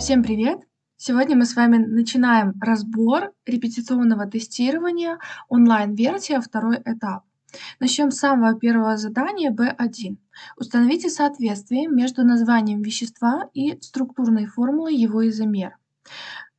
Всем привет! Сегодня мы с вами начинаем разбор репетиционного тестирования онлайн-версия второй этап. Начнем с самого первого задания B1. Установите соответствие между названием вещества и структурной формулой его изомера.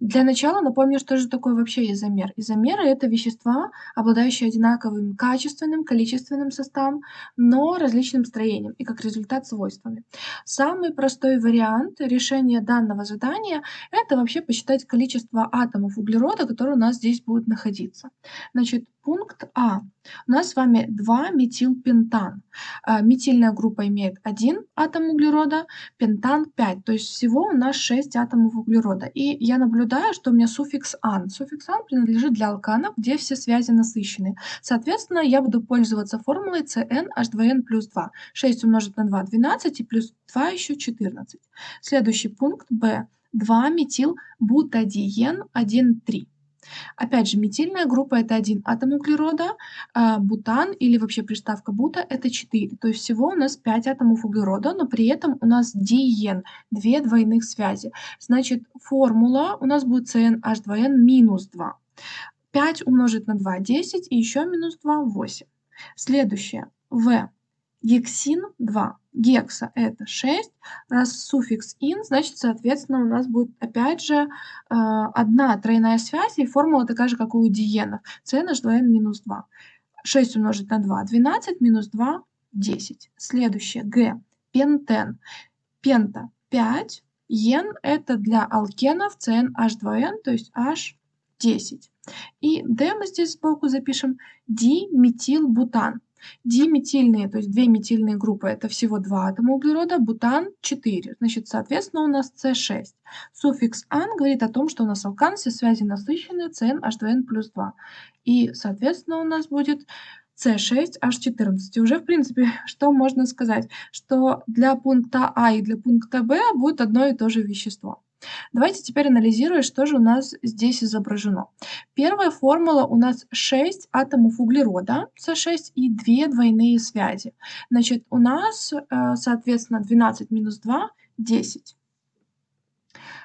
Для начала напомню, что же такое вообще изомер. Изомеры – это вещества, обладающие одинаковым качественным, количественным составом, но различным строением и, как результат, свойствами. Самый простой вариант решения данного задания – это вообще посчитать количество атомов углерода, которые у нас здесь будут находиться. Значит, Пункт А. У нас с вами 2-метилпентан. А, метильная группа имеет 1 атом углерода, пентан 5. То есть всего у нас 6 атомов углерода. И я наблюдаю, что у меня суффикс «ан». Суффикс «ан» принадлежит для алканов, где все связи насыщены. Соответственно, я буду пользоваться формулой CnH2n плюс 2. 6 умножить на 2 – 12, и плюс 2 еще 14. Следующий пункт Б. 2-метилбутадиен 1,3. Опять же, метильная группа это один атом углерода, а бутан или вообще приставка бута это 4. То есть всего у нас 5 атомов углерода, но при этом у нас диен, две двойных связи. Значит, формула у нас будет CnH2n минус 2. 5 умножить на 2 – 10, и еще минус 2 – 8. Следующее. В. Гексин 2. Гекса это 6. Раз суффикс ин, значит, соответственно, у нас будет опять же э, одна тройная связь, и формула такая же, как у диенов. CNH2n минус 2. 6 умножить на 2 – 12, минус 2 – 10. Следующее. Г. Пентен. Пента 5. Ен это для алкенов CnH2n, то есть H10. И D мы здесь сбоку запишем диметилбутан. Диметильные, то есть две метильные группы, это всего два атома углерода, бутан 4. Значит, соответственно, у нас С6. Суффикс ан говорит о том, что у нас алкан, все связи насыщены, CnH2n плюс 2. И, соответственно, у нас будет С6H14. И уже, в принципе, что можно сказать? Что для пункта А и для пункта Б будет одно и то же вещество. Давайте теперь анализируем, что же у нас здесь изображено. Первая формула у нас 6 атомов углерода, С6 и 2 двойные связи. Значит, у нас, э, соответственно, 12 минус 2 – 10.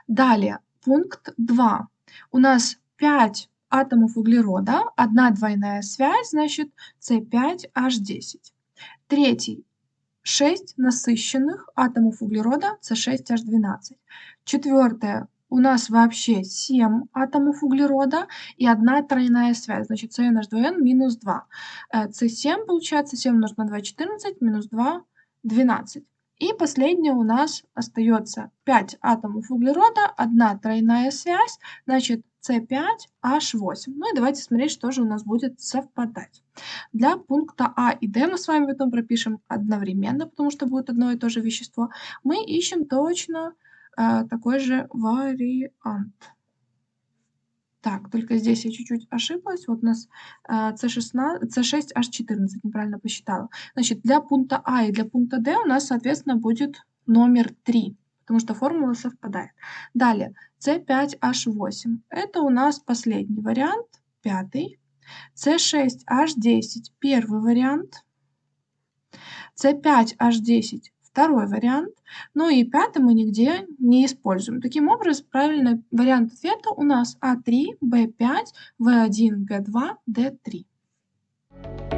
Далее, пункт 2. У нас 5 атомов углерода, одна двойная связь, значит, С5H10. Третий 6 насыщенных атомов углерода С6H12. Четвертое. У нас вообще 7 атомов углерода и одна тройная связь. Значит, CnH2n минус 2. С7 получается 7 умножить на 2, 14, минус 2, 12. И последнее у нас остается 5 атомов углерода, одна тройная связь, значит С5H8. Ну и давайте смотреть, что же у нас будет совпадать. Для пункта А и Д мы с вами потом пропишем одновременно, потому что будет одно и то же вещество. Мы ищем точно э, такой же вариант. Так, только здесь я чуть-чуть ошиблась. Вот у нас э, C16, C6H14 неправильно посчитала. Значит, для пункта А и для пункта Д у нас, соответственно, будет номер 3, потому что формула совпадает. Далее, C5H8. Это у нас последний вариант, пятый. C6H10 первый вариант. C5H10 второй вариант. Ну и пятый мы нигде не используем. Таким образом, правильный вариант ответа у нас А3, Б5, В1, Г2, Д3.